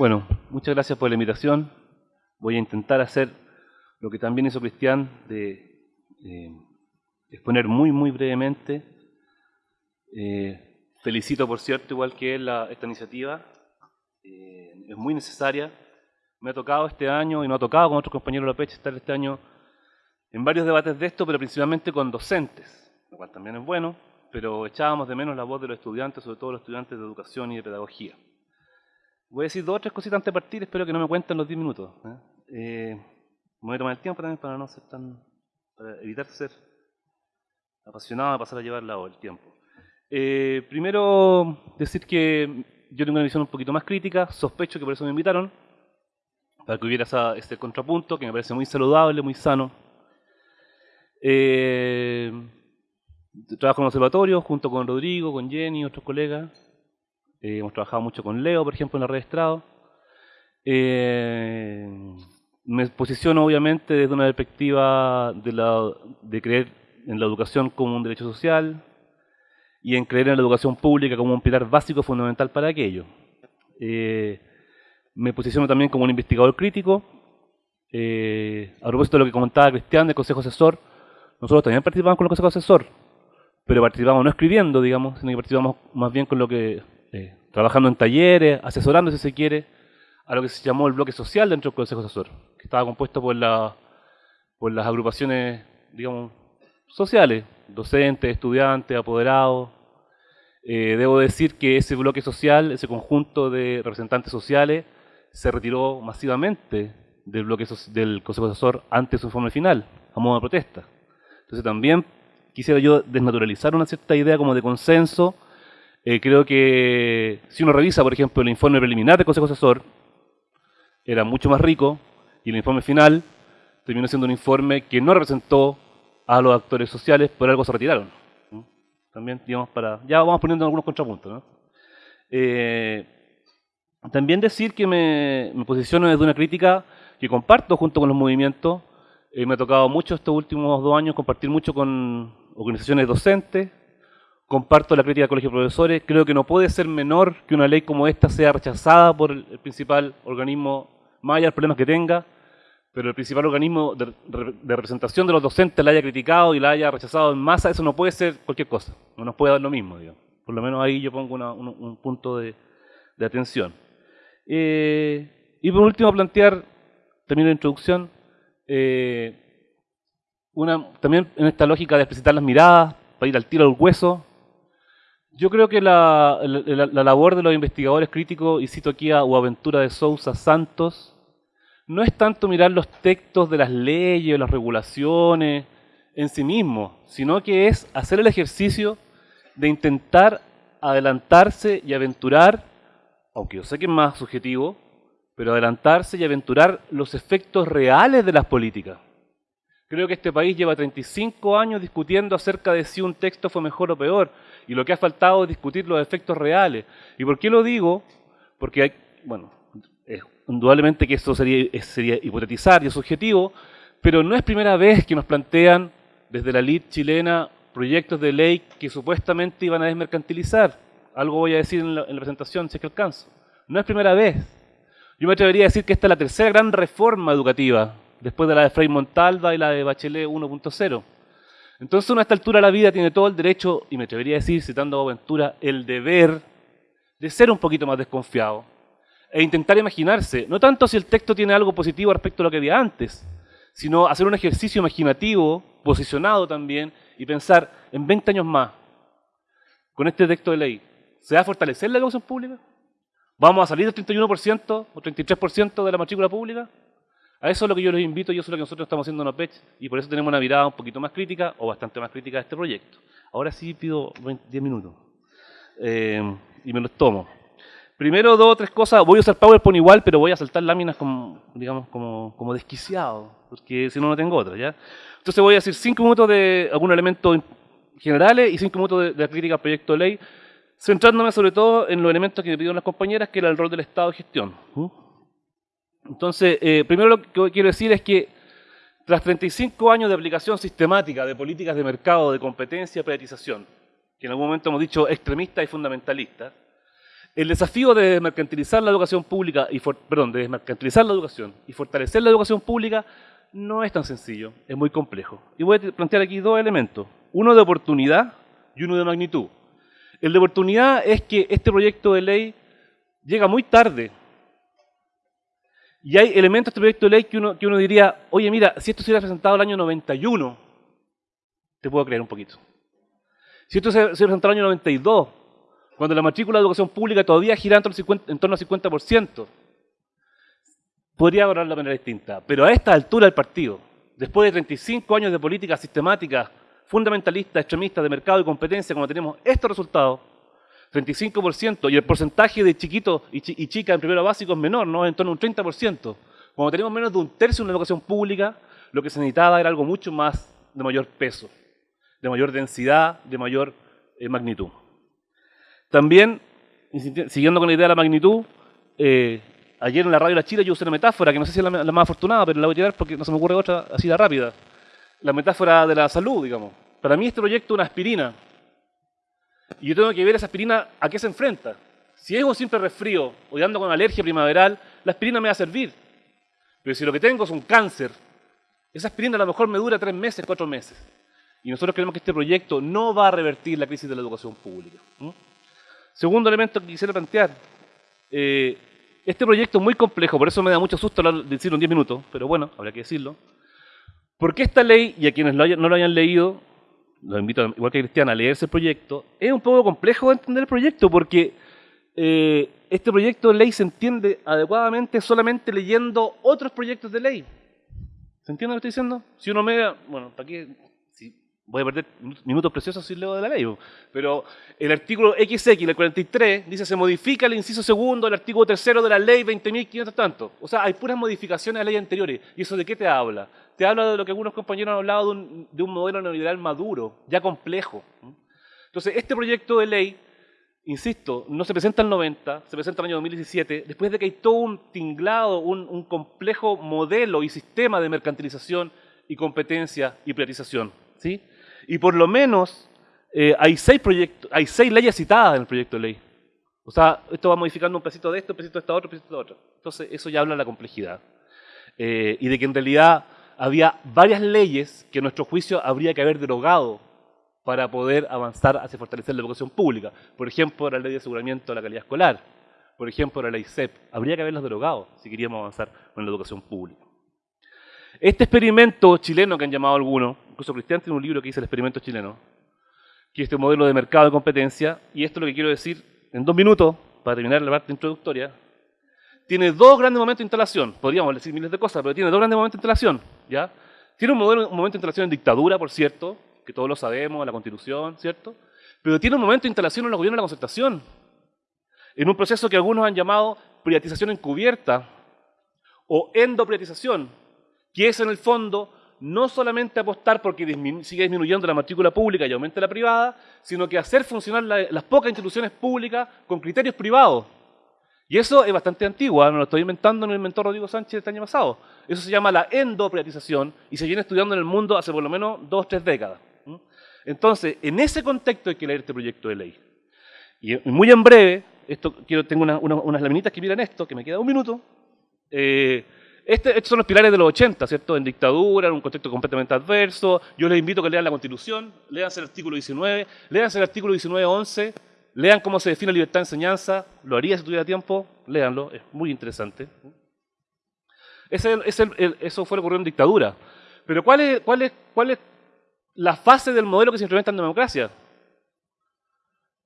Bueno, muchas gracias por la invitación. Voy a intentar hacer lo que también hizo Cristian, de eh, exponer muy, muy brevemente. Eh, felicito, por cierto, igual que él, esta iniciativa. Eh, es muy necesaria. Me ha tocado este año, y no ha tocado con otros compañeros de la PECH, estar este año en varios debates de esto, pero principalmente con docentes, lo cual también es bueno, pero echábamos de menos la voz de los estudiantes, sobre todo los estudiantes de educación y de pedagogía. Voy a decir dos o tres cositas antes de partir, espero que no me cuenten los diez minutos. ¿eh? Eh, me voy a tomar el tiempo también para no ser tan, para evitar ser apasionado pasar a llevar el tiempo. Eh, primero, decir que yo tengo una visión un poquito más crítica, sospecho que por eso me invitaron, para que hubiera ese contrapunto que me parece muy saludable, muy sano. Trabajo en el observatorio junto con Rodrigo, con Jenny, otros colegas. Eh, hemos trabajado mucho con Leo, por ejemplo, en la red Estrado. Eh, me posiciono obviamente desde una perspectiva de, la, de creer en la educación como un derecho social y en creer en la educación pública como un pilar básico fundamental para aquello. Eh, me posiciono también como un investigador crítico. Eh, a propósito de lo que comentaba Cristian del Consejo Asesor, nosotros también participamos con el Consejo Asesor, pero participamos no escribiendo, digamos, sino que participamos más bien con lo que, trabajando en talleres, asesorando si se quiere, a lo que se llamó el bloque social dentro del Consejo Asesor, que estaba compuesto por, la, por las agrupaciones, digamos, sociales, docentes, estudiantes, apoderados. Eh, debo decir que ese bloque social, ese conjunto de representantes sociales, se retiró masivamente del bloque del Consejo Asesor antes de su informe final, a modo de protesta. Entonces también quisiera yo desnaturalizar una cierta idea como de consenso. Eh, creo que si uno revisa, por ejemplo, el informe preliminar del Consejo Asesor, era mucho más rico y el informe final terminó siendo un informe que no representó a los actores sociales, por algo se retiraron. También, digamos, para... Ya vamos poniendo algunos contrapuntos, ¿no? Eh, también decir que me, me posiciono desde una crítica que comparto junto con los movimientos eh, me ha tocado mucho estos últimos dos años compartir mucho con organizaciones docentes, comparto la crítica del Colegio de Profesores, creo que no puede ser menor que una ley como esta sea rechazada por el, principal organismo, más allá del problema que tenga, pero el principal organismo de, representación de los docentes la haya criticado y la haya rechazado en masa, eso no puede ser cualquier cosa, no nos puede dar lo mismo, digamos. Por lo menos ahí yo pongo un, punto de, atención. Eh, y por último plantear, termino la introducción, eh, una, también en esta lógica de explicitar las miradas, para ir al tiro al hueso. Yo creo que la, labor de los investigadores críticos, y cito aquí a Uaventura de Sousa Santos, no es tanto mirar los textos de las leyes las regulaciones en sí mismos, sino que es hacer el ejercicio de intentar adelantarse y aventurar, aunque yo sé que es más subjetivo, pero adelantarse y aventurar los efectos reales de las políticas. Creo que este país lleva 35 años discutiendo acerca de si un texto fue mejor o peor, y lo que ha faltado es discutir los efectos reales. ¿Y por qué lo digo? Porque hay, bueno, indudablemente que esto sería, sería hipotetizar y es subjetivo, pero no es primera vez que nos plantean desde la LID chilena proyectos de ley que supuestamente iban a desmercantilizar. Algo voy a decir en la, en la presentación, si es que alcanzo. No es primera vez. Yo me atrevería a decir que esta es la tercera gran reforma educativa, después de la de Frei Montalva y la de Bachelet 1.0. Entonces uno a esta altura de la vida tiene todo el derecho, y me atrevería a decir, citando a Aventura, el deber de ser un poquito más desconfiado e intentar imaginarse, no tanto si el texto tiene algo positivo respecto a lo que había antes, sino hacer un ejercicio imaginativo, posicionado también, y pensar en 20 años más, con este texto de ley, ¿se va a fortalecer la educación pública? ¿Vamos a salir del 31% o 33% de la matrícula pública? A eso es lo que yo les invito y eso es lo que nosotros estamos haciendo en OPECH y por eso tenemos una mirada un poquito más crítica o bastante más crítica de este proyecto. Ahora sí pido 10 minutos eh, y me los tomo. Primero, dos o tres cosas. Voy a usar PowerPoint igual, pero voy a saltar láminas como, digamos, como, desquiciado, porque si no, no tengo otra. ¿ya? Entonces voy a decir cinco minutos de algunos elementos generales y cinco minutos de, la crítica al proyecto de ley centrándome sobre todo en los elementos que me pidieron las compañeras, que era el rol del Estado de gestión. Entonces, eh, primero lo que quiero decir es que tras 35 años de aplicación sistemática de políticas de mercado, de competencia, privatización, que en algún momento hemos dicho extremistas y fundamentalistas, El desafío de desmercantilizar la educación pública, y perdón, de desmercantilizar la educación y fortalecer la educación pública no es tan sencillo, es muy complejo. Y voy a plantear aquí dos elementos, uno de oportunidad y uno de magnitud. El de oportunidad es que este proyecto de ley llega muy tarde. Y hay elementos de este proyecto de ley que uno, que uno diría, oye, mira, si esto se hubiera presentado el año 91, te puedo creer un poquito. Si esto se hubiera presentado el año 92, cuando la matrícula de educación pública todavía gira en torno al 50%, podría hablar de manera distinta. Pero a esta altura del partido, después de 35 años de política sistemática, fundamentalista, extremista, de mercado y competencia, como tenemos estos resultados, 35%, y el porcentaje de chiquitos y, chicas en primero básico es menor, ¿no? en torno a un 30%. Cuando tenemos menos de un tercio en la educación pública, lo que se necesitaba era algo mucho más de mayor peso, de mayor densidad, de mayor eh, magnitud. También, siguiendo con la idea de la magnitud, eh, ayer en la radio La Chile yo usé una metáfora, que no sé si es la, más afortunada, pero la voy a tirar porque no se me ocurre otra así de rápida. La metáfora de la salud, digamos. Para mí este proyecto es una aspirina. Y yo tengo que ver esa aspirina a qué se enfrenta. Si es un simple resfrío o ando con alergia primaveral, la aspirina me va a servir. Pero si lo que tengo es un cáncer, esa aspirina a lo mejor me dura tres meses, cuatro meses. Y nosotros creemos que este proyecto no va a revertir la crisis de la educación pública. Segundo elemento que quisiera plantear. Eh, este proyecto es muy complejo, por eso me da mucho susto decirlo en 10 minutos, pero bueno, habrá que decirlo. Porque esta ley, y a quienes no lo hayan leído, los invito, igual que Cristian, a leerse el proyecto, es un poco complejo de entender el proyecto, porque eh, este proyecto de ley se entiende adecuadamente solamente leyendo otros proyectos de ley. ¿Se entiende lo que estoy diciendo? Si uno me... Bueno, ¿para qué voy a perder minutos preciosos si leo de la ley. Pero el artículo XX, el 43, dice se modifica el inciso segundo del artículo tercero de la ley 20.500 tanto. O sea, hay puras modificaciones a leyes anteriores. ¿Y eso de qué te habla? Te habla de lo que algunos compañeros han hablado de un, de un modelo neoliberal maduro, ya complejo. Entonces, este proyecto de ley, insisto, no se presenta en el 90, se presenta en el año 2017, después de que hay todo un tinglado, un, un complejo modelo y sistema de mercantilización y competencia y privatización. ¿sí? Y por lo menos eh, hay, seis proyectos, hay seis leyes citadas en el proyecto de ley. O sea, esto va modificando un pedacito de esto, un pedacito de esta otra, un pedacito de otro. Entonces, eso ya habla de la complejidad. Eh, y de que en realidad había varias leyes que a nuestro juicio habría que haber derogado para poder avanzar hacia fortalecer la educación pública. Por ejemplo, la ley de aseguramiento de la calidad escolar. Por ejemplo, la ley CEP. Habría que haberlas derogado si queríamos avanzar con la educación pública. Este experimento chileno que han llamado algunos, incluso Cristian tiene un libro que dice el experimento chileno, que es este modelo de mercado de competencia, y esto es lo que quiero decir en dos minutos, para terminar la parte introductoria, tiene dos grandes momentos de instalación, podríamos decir miles de cosas, pero tiene dos grandes momentos de instalación, ¿ya? Tiene un, modelo, un momento de instalación en dictadura, por cierto, que todos lo sabemos, la constitución, ¿cierto? Pero tiene un momento de instalación en los gobiernos de la concertación, en un proceso que algunos han llamado privatización encubierta o endoprivatización, que es en el fondo no solamente apostar porque sigue disminuyendo la matrícula pública y aumente la privada, sino que hacer funcionar las pocas instituciones públicas con criterios privados. Y eso es bastante antiguo, ¿ah? no lo estoy inventando, no lo inventó Rodrigo Sánchez este año pasado. Eso se llama la endoprivatización y se viene estudiando en el mundo hace por lo menos dos o tres décadas. Entonces, en ese contexto hay que leer este proyecto de ley. Y muy en breve, esto, quiero, tengo unas laminitas que miran esto, que me queda un minuto. Eh, este, estos son los pilares de los 80, ¿cierto? En dictadura, en un contexto completamente adverso. Yo les invito a que lean la Constitución, lean el artículo 19, lean el artículo 19.11, lean cómo se define libertad de enseñanza, lo haría si tuviera tiempo, léanlo, es muy interesante. Ese, eso fue lo que ocurrió en dictadura. Pero ¿cuál es, cuál, es, ¿cuál la fase del modelo que se implementa en democracia?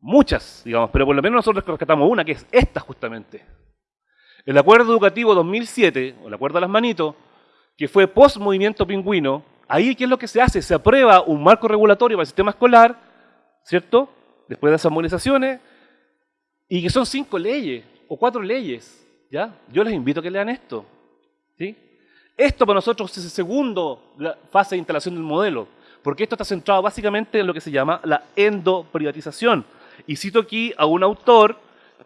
Muchas, digamos, pero por lo menos nosotros rescatamos una, que es esta justamente. El acuerdo educativo 2007, o el acuerdo de las manitos, que fue post-movimiento pingüino, ahí ¿qué es lo que se hace? Se aprueba un marco regulatorio para el sistema escolar, ¿cierto? Después de esas movilizaciones, y que son cinco leyes, o cuatro leyes, ¿ya? Yo les invito a que lean esto, ¿sí? Esto para nosotros es el segundo fase de instalación del modelo, porque esto está centrado básicamente en lo que se llama la endoprivatización. Y cito aquí a un autor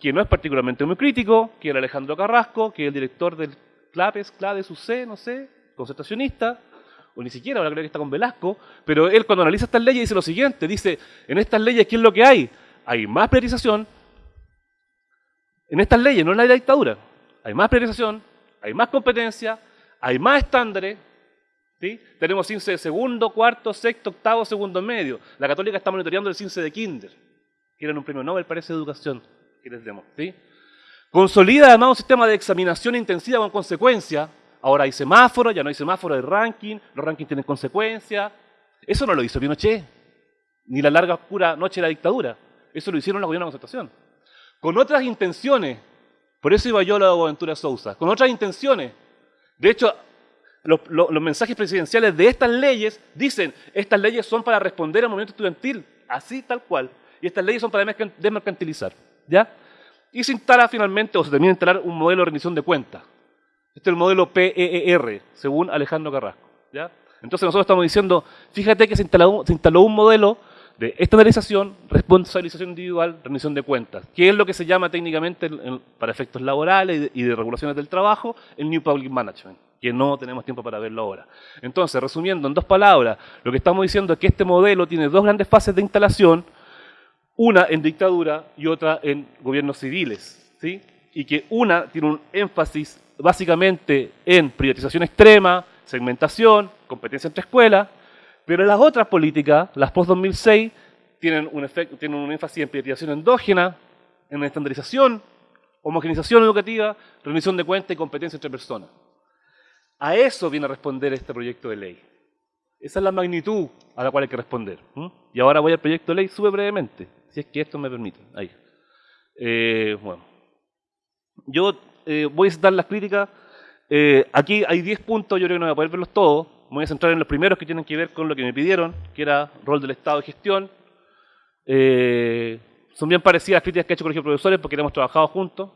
que no es particularmente muy crítico, que era Alejandro Carrasco, que es el director del CLAPES, CLADES, UC, no sé, concertacionista, o ni siquiera, ahora creo que está con Velasco, pero él cuando analiza estas leyes dice lo siguiente, dice, en estas leyes, ¿qué es lo que hay? Hay más priorización, En estas leyes, no en la dictadura. Hay más priorización, hay más competencia, hay más estándares. ¿sí? Tenemos CINCE de segundo, cuarto, sexto, octavo, segundo medio. La Católica está monitoreando el CINCE de kinder. Quieren un premio Nobel para esa educación les demos. ¿sí? Consolida además un sistema de examinación intensiva con consecuencia. Ahora hay semáforo, ya no hay semáforo de ranking, los rankings tienen consecuencias. Eso no lo hizo Pinochet, ni la larga oscura noche de la dictadura. Eso lo hicieron la gobierno de concertación. Con otras intenciones, por eso iba yo a la Boaventura Sousa, con otras intenciones. De hecho, los, los, mensajes presidenciales de estas leyes dicen, estas leyes son para responder al movimiento estudiantil, así tal cual. Y estas leyes son para desmercantilizar. ¿Ya? Y se instala finalmente, o se termina de instalar un modelo de rendición de cuentas. Este es el modelo PEER, según Alejandro Carrasco. ¿ya? Entonces nosotros estamos diciendo, fíjate que se instaló, se instaló un modelo de estandarización, responsabilización individual, rendición de cuentas, que es lo que se llama técnicamente, para efectos laborales y de, regulaciones del trabajo, el New Public Management, que no tenemos tiempo para verlo ahora. Entonces, resumiendo en dos palabras, lo que estamos diciendo es que este modelo tiene dos grandes fases de instalación, una en dictadura y otra en gobiernos civiles, ¿sí? y que una tiene un énfasis básicamente en privatización extrema, segmentación, competencia entre escuelas, pero las otras políticas, las post-2006, tienen un, tienen un énfasis en privatización endógena, en estandarización, homogenización educativa, rendición de cuentas y competencia entre personas. A eso viene a responder este proyecto de ley. Esa es la magnitud a la cual hay que responder. Y ahora voy al proyecto de ley súper brevemente, si es que esto me permite. Ahí. Eh, bueno. Yo eh, voy a citar las críticas. Eh, aquí hay 10 puntos, yo creo que no voy a poder verlos todos, me voy a centrar en los primeros que tienen que ver con lo que me pidieron, que era rol del Estado de gestión. Son bien parecidas las críticas que ha hecho el Colegio de Profesores porque hemos trabajado juntos.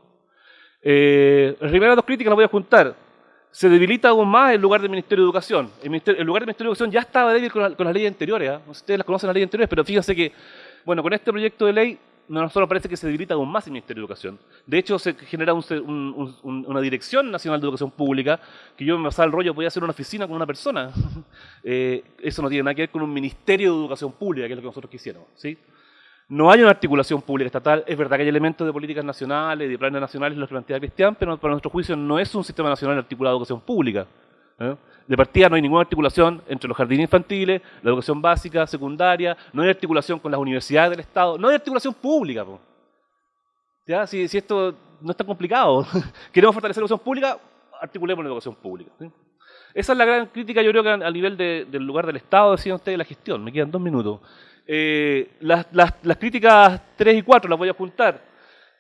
Las primeras dos críticas las voy a juntar. Se debilita aún más el lugar del Ministerio de Educación. El, lugar del Ministerio de Educación ya estaba débil con, las leyes anteriores. ¿eh? Ustedes las conocen las leyes anteriores, pero fíjense que, bueno, con este proyecto de ley no nosotros parece que se debilita aún más el Ministerio de Educación. De hecho, se genera una Dirección Nacional de Educación Pública, que yo me pasaba el rollo, podía hacer una oficina con una persona. Eh, eso no tiene nada que ver con un Ministerio de Educación Pública, que es lo que nosotros quisiéramos. ¿sí? No hay una articulación pública estatal, es verdad que hay elementos de políticas nacionales, de planes nacionales, los que plantea Cristian, pero para nuestro juicio no es un sistema nacional articulado de educación pública. ¿Eh? De partida no hay ninguna articulación entre los jardines infantiles, la educación básica, secundaria, no hay articulación con las universidades del Estado, no hay articulación pública. ¿Ya? Si, esto no está complicado, queremos fortalecer la educación pública, articulemos la educación pública. Esa es la gran crítica, yo creo que a nivel del lugar del Estado, decían ustedes, la gestión. Me quedan dos minutos. Eh, las, críticas 3 y 4 las voy a apuntar.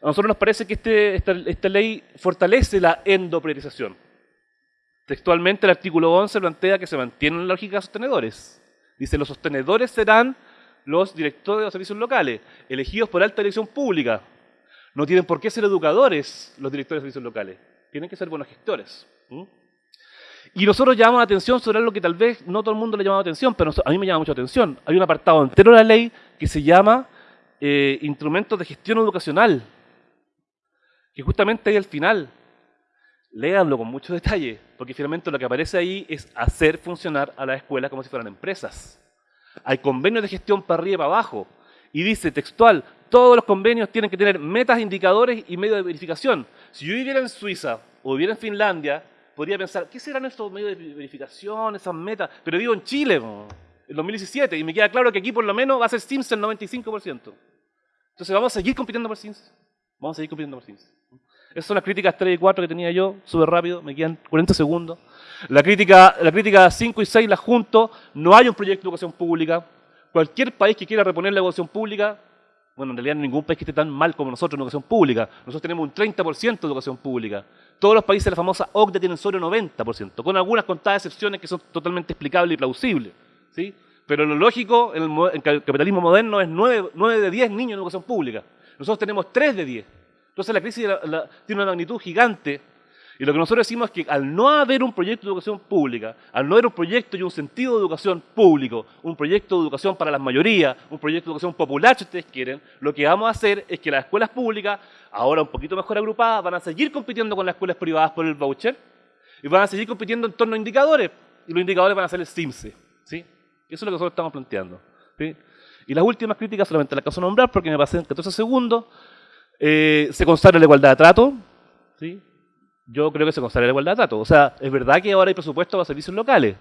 A nosotros nos parece que este, esta, esta ley fortalece la endopriorización. Textualmente el artículo 11 plantea que se mantiene la lógica de sostenedores. Dice, los sostenedores serán los directores de los servicios locales, elegidos por alta dirección pública. No tienen por qué ser educadores los directores de servicios locales. Tienen que ser buenos gestores. Y nosotros llamamos la atención sobre algo que tal vez no todo el mundo le llama atención, pero a mí me llama mucho atención. Hay un apartado entero de la ley que se llama eh, Instrumentos de Gestión Educacional, que justamente ahí al final léanlo con mucho detalle, porque finalmente lo que aparece ahí es hacer funcionar a la escuela como si fueran empresas. Hay convenios de gestión para arriba y para abajo, y dice textual, todos los convenios tienen que tener metas, indicadores y medios de verificación. Si yo viviera en Suiza o viviera en Finlandia, podría pensar, ¿qué serán estos medios de verificación, esas metas? Pero vivo en Chile, en 2017, y me queda claro que aquí por lo menos va a ser Sims el 95%. Entonces vamos a seguir compitiendo por Sims. Vamos a seguir compitiendo por Sims. Esas son las críticas 3 y 4 que tenía yo, súper rápido, me quedan 40 segundos. La crítica, la crítica 5 y 6 las junto, no hay un proyecto de educación pública. Cualquier país que quiera reponer la educación pública, bueno, en realidad ningún país que esté tan mal como nosotros en educación pública. Nosotros tenemos un 30% de educación pública. Todos los países de la famosa OCDE tienen solo 90%, con algunas contadas excepciones que son totalmente explicables y plausibles. ¿sí? Pero lo lógico en el, capitalismo moderno es 9, 9 de 10 niños en educación pública. Nosotros tenemos 3 de 10. Entonces la crisis tiene una magnitud gigante y lo que nosotros decimos es que al no haber un proyecto de educación pública, al no haber un proyecto y un sentido de educación público, un proyecto de educación para las mayorías, un proyecto de educación popular, si ustedes quieren, lo que vamos a hacer es que las escuelas públicas, ahora un poquito mejor agrupadas, van a seguir compitiendo con las escuelas privadas por el voucher y van a seguir compitiendo en torno a indicadores y los indicadores van a ser el CIMSE. ¿sí? Eso es lo que nosotros estamos planteando. Y las últimas críticas solamente las caso nombrar porque me pasé en 14 segundos. Eh, se consagra la igualdad de trato, ¿sí? Yo creo que se consagra la igualdad de trato. O sea, es verdad que ahora hay presupuesto para servicios locales,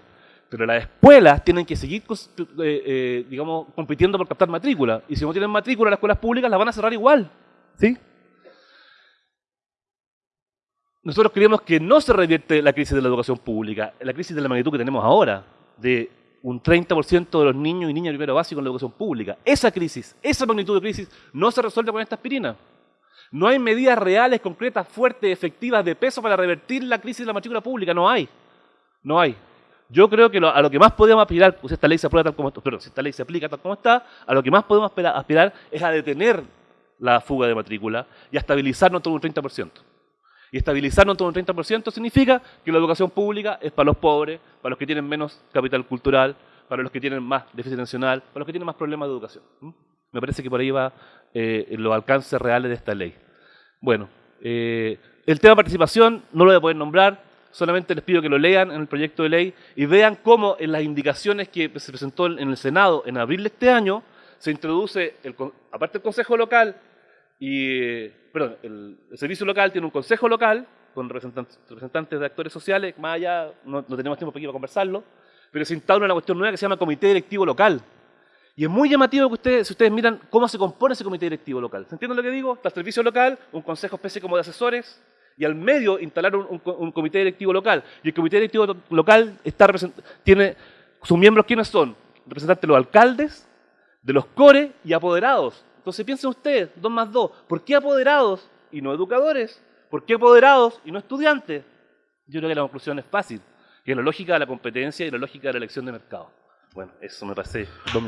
pero las escuelas tienen que seguir, eh, eh, digamos, compitiendo por captar matrícula. Y si no tienen matrícula, las escuelas públicas las van a cerrar igual, ¿sí? Nosotros creemos que no se revierte la crisis de la educación pública, la crisis de la magnitud que tenemos ahora, de un 30% de los niños y niñas de primero básico en la educación pública. Esa crisis, esa magnitud de crisis, no se resuelve con esta aspirina. No hay medidas reales, concretas, fuertes, efectivas, de peso para revertir la crisis de la matrícula pública. No hay. No hay. Yo creo que a lo que más podemos aspirar, pues esta ley se aprueba tal como está, pero si esta ley se aplica tal como está, a lo que más podemos aspirar es a detener la fuga de matrícula y a estabilizarnos todo un 30%. Y estabilizarnos todo un 30% significa que la educación pública es para los pobres, para los que tienen menos capital cultural, para los que tienen más déficit nacional, para los que tienen más problemas de educación. Me parece que por ahí va eh, los alcances reales de esta ley. Bueno, eh, el tema de participación no lo voy a poder nombrar, solamente les pido que lo lean en el proyecto de ley y vean cómo en las indicaciones que se presentó en el Senado en abril de este año se introduce, el, aparte del Consejo Local, y, perdón, el, servicio local tiene un consejo local con representantes, de actores sociales, más allá, no, tenemos tiempo para conversarlo, pero se instaura una cuestión nueva que se llama Comité Directivo Local. Y es muy llamativo que ustedes, si ustedes miran cómo se compone ese comité directivo local. ¿Se entiende lo que digo? Está el servicio local, un consejo especie como de asesores, y al medio instalaron un, comité directivo local. Y el comité directivo local está tiene sus miembros, ¿quiénes son? Representantes de los alcaldes, de los core y apoderados. Entonces piensen ustedes, dos más dos, ¿por qué apoderados y no educadores? ¿Por qué apoderados y no estudiantes? Yo creo que la conclusión es fácil, que es la lógica de la competencia y la lógica de la elección de mercado. Bueno, eso me pasé. Dos.